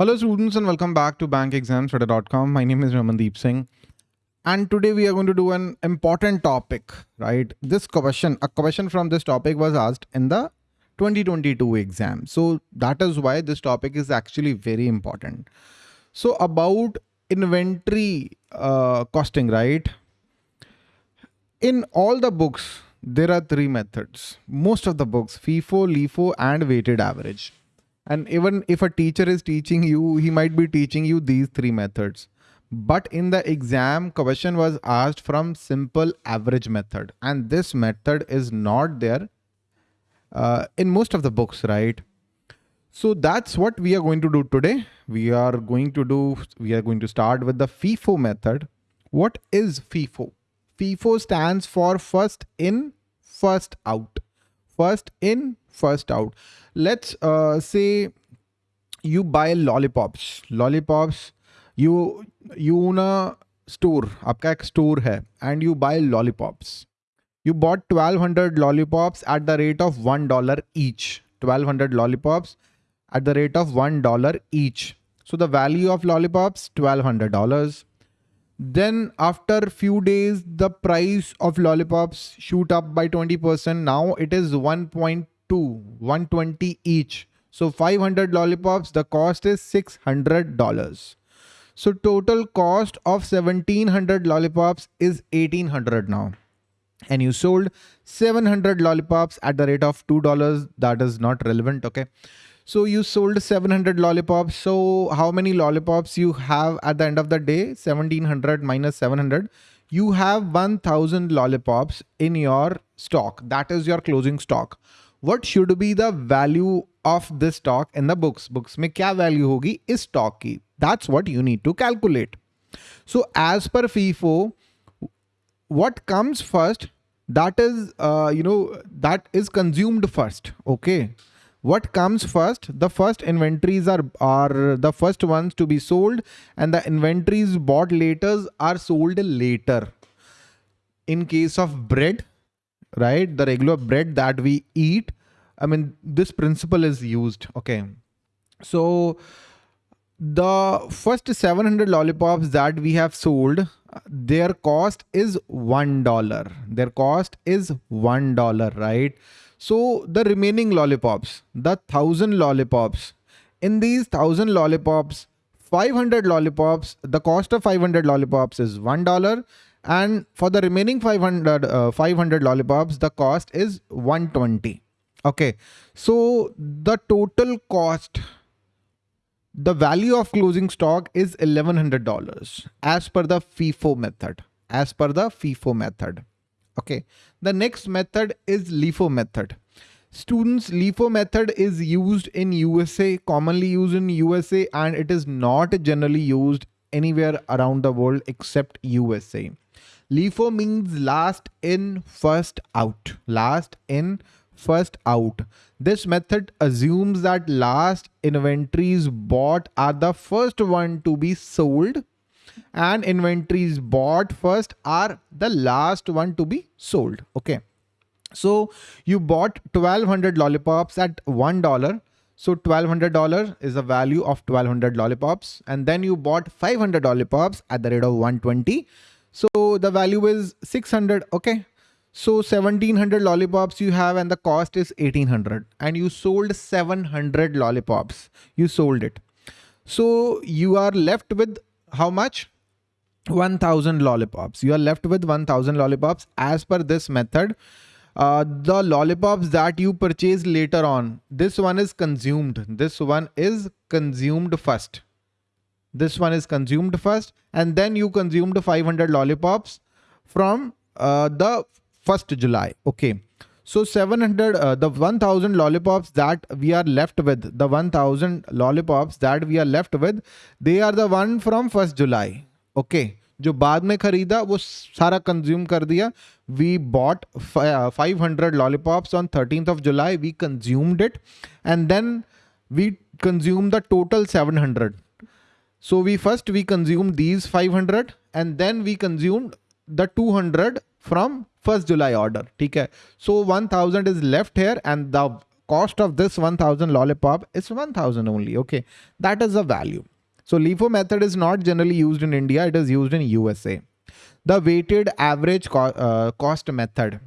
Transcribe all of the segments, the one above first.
Hello students and welcome back to bankexamstudy.com. My name is Ramandeep Singh and today we are going to do an important topic, right? This question, a question from this topic was asked in the 2022 exam. So that is why this topic is actually very important. So about inventory uh, costing, right? In all the books, there are three methods. Most of the books, FIFO, LIFO and weighted average and even if a teacher is teaching you, he might be teaching you these three methods. But in the exam, question was asked from simple average method. And this method is not there uh, in most of the books, right? So that's what we are going to do today. We are going to do, we are going to start with the FIFO method. What is FIFO? FIFO stands for first in, first out. First in, first out let's uh, say you buy lollipops lollipops you you own a store आपका एक store है and you buy lollipops you bought 1200 lollipops at the rate of one dollar each 1200 lollipops at the rate of one dollar each so the value of lollipops $1200 then after few days the price of lollipops shoot up by 20% now it is 1.2 120 each. So 500 lollipops, the cost is $600. So total cost of 1700 lollipops is 1800 now. And you sold 700 lollipops at the rate of $2. That is not relevant. Okay. So you sold 700 lollipops. So how many lollipops you have at the end of the day? 1700 minus 700. You have 1000 lollipops in your stock. That is your closing stock what should be the value of this stock in the books? Books mein kya value hogi? Is stock ki. That's what you need to calculate. So as per FIFO what comes first that is uh, you know that is consumed first okay? What comes first? The first inventories are are the first ones to be sold and the inventories bought later are sold later. In case of bread right? The regular bread that we eat. I mean, this principle is used. Okay. So the first 700 lollipops that we have sold, their cost is $1. Their cost is $1, right? So the remaining lollipops, the thousand lollipops, in these thousand lollipops, 500 lollipops, the cost of 500 lollipops is $1 and for the remaining 500 uh, 500 lollipops the cost is 120 okay so the total cost the value of closing stock is $1100 as per the FIFO method as per the FIFO method. Okay the next method is LIFO method students LIFO method is used in USA commonly used in USA and it is not generally used anywhere around the world except USA LIFO means last in, first out. Last in, first out. This method assumes that last inventories bought are the first one to be sold and inventories bought first are the last one to be sold. Okay. So you bought 1200 lollipops at $1. So $1200 is the value of 1200 lollipops. And then you bought 500 lollipops at the rate of 120. So the value is 600. Okay. So 1700 lollipops you have and the cost is 1800 and you sold 700 lollipops. You sold it. So you are left with how much? 1000 lollipops. You are left with 1000 lollipops as per this method. Uh, the lollipops that you purchase later on, this one is consumed. This one is consumed first. This one is consumed first and then you consumed 500 lollipops from uh, the 1st July. Okay. So 700, uh, the 1000 lollipops that we are left with, the 1000 lollipops that we are left with, they are the one from 1st July. Okay. जो बाद में खरीदा, वो सारा consume कर दिया। We bought five hundred lollipops on thirteen of July we consumed it and then we consume the total seven hundred so we first we consume these five hundred and then we consume the two hundred from first July order ठीक है? So one thousand is left here and the cost of this one thousand lollipop is 1000 only okay that is a value So LIFO method is not generally used in India. It is used in USA. The weighted average co uh, cost method.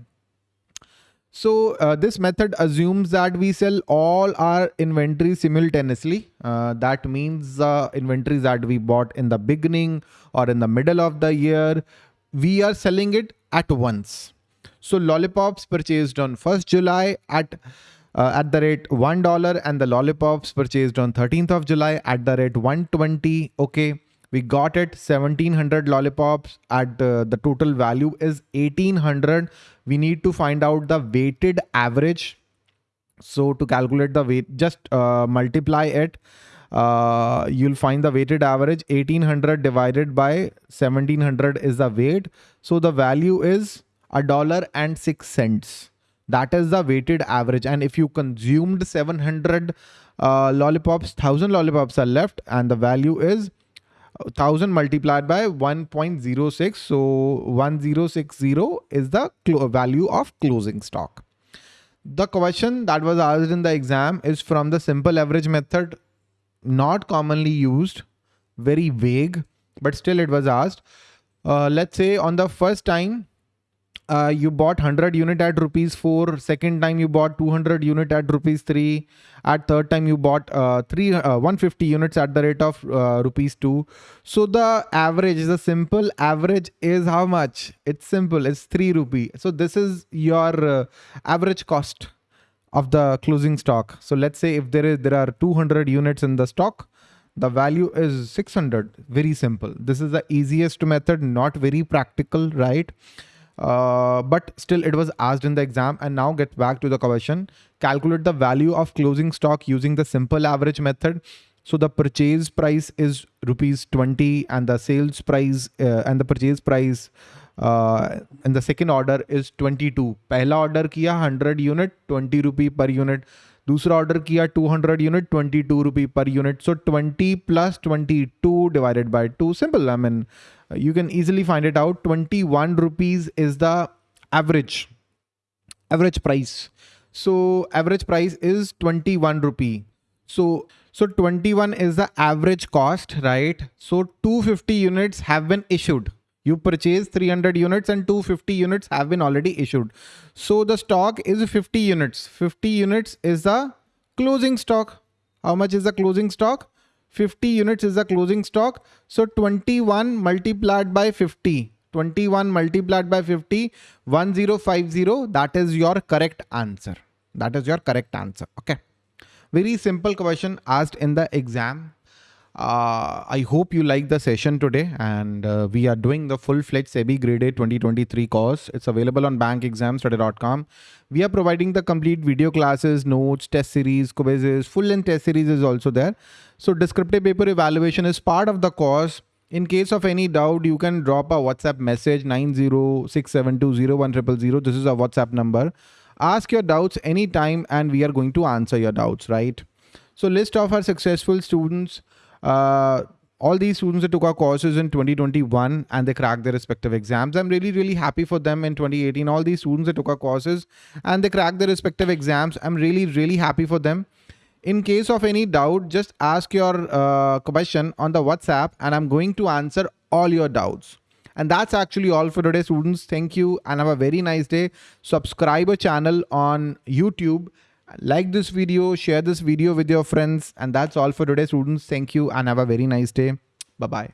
So uh, this method assumes that we sell all our inventory simultaneously. Uh, that means the inventories that we bought in the beginning or in the middle of the year, we are selling it at once. So lollipops purchased on 1st July at uh, at the rate $1 and the lollipops purchased on 13th of July at the rate 120. Okay, we got it 1700 lollipops at uh, the total value is 1800. We need to find out the weighted average. So to calculate the weight, just uh, multiply it. Uh, you'll find the weighted average 1800 divided by 1700 is the weight. So the value is a dollar and six cents. That is the weighted average. And if you consumed 700 uh, lollipops, 1000 lollipops are left and the value is 1000 multiplied by 1.06. So 1060 is the value of closing stock. The question that was asked in the exam is from the simple average method, not commonly used, very vague, but still it was asked. Uh, let's say on the first time uh, you bought 100 unit at rupees 4 second time you bought 200 unit at rupees 3 at third time you bought uh, 3 uh, 150 units at the rate of uh, rupees 2 so the average is a simple average is how much? It's simple it's 3 rupee. So this is your uh, average cost of the closing stock. So let's say if there is there are 200 units in the stock the value is 600 very simple. This is the easiest method not very practical right uh, but still it was asked in the exam and now get back to the question. Calculate the value of closing stock using the simple average method. So the purchase price is rupees 20 and the sales price uh, and the purchase price uh, and the second order is 22. Pehla order kiya 100 unit 20 rupee per unit. दूसरा order किया 200 unit 22 rupee per unit so 20 plus 22 divided by 2 simple I mean Uh, you can easily find it out. 21 rupees is the average average price. So average price is 21 rupee. So so 21 is the average cost right? So 250 units have been issued. You purchase 300 units and 250 units have been already issued. So the stock is 50 units. 50 units is the closing stock. How much is the closing stock 50 units is the closing stock. So 21 multiplied by 50. 21 multiplied by 50, 1050. That is your correct answer. That is your correct answer. Okay. Very simple question asked in the exam. Uh, I hope you like the session today and uh, we are doing the full-fledged SEBI Grade A 2023 course. It's available on bankexamstudy.com. We are providing the complete video classes, notes, test series, quizzes, full-length test series is also there. So descriptive paper evaluation is part of the course. In case of any doubt, you can drop a WhatsApp message 906720100. This is a WhatsApp number. Ask your doubts anytime and we are going to answer your doubts, right? So list of our successful students. Uh, all these students that took our courses in 2021 and they cracked their respective exams. I'm really, really happy for them in 2018. All these students that took our courses and they cracked their respective exams. I'm really, really happy for them. In case of any doubt, just ask your uh, question on the WhatsApp and I'm going to answer all your doubts. And that's actually all for today, students. Thank you and have a very nice day. Subscribe a channel on YouTube like this video, share this video with your friends. And that's all for today, students. Thank you and have a very nice day. Bye-bye.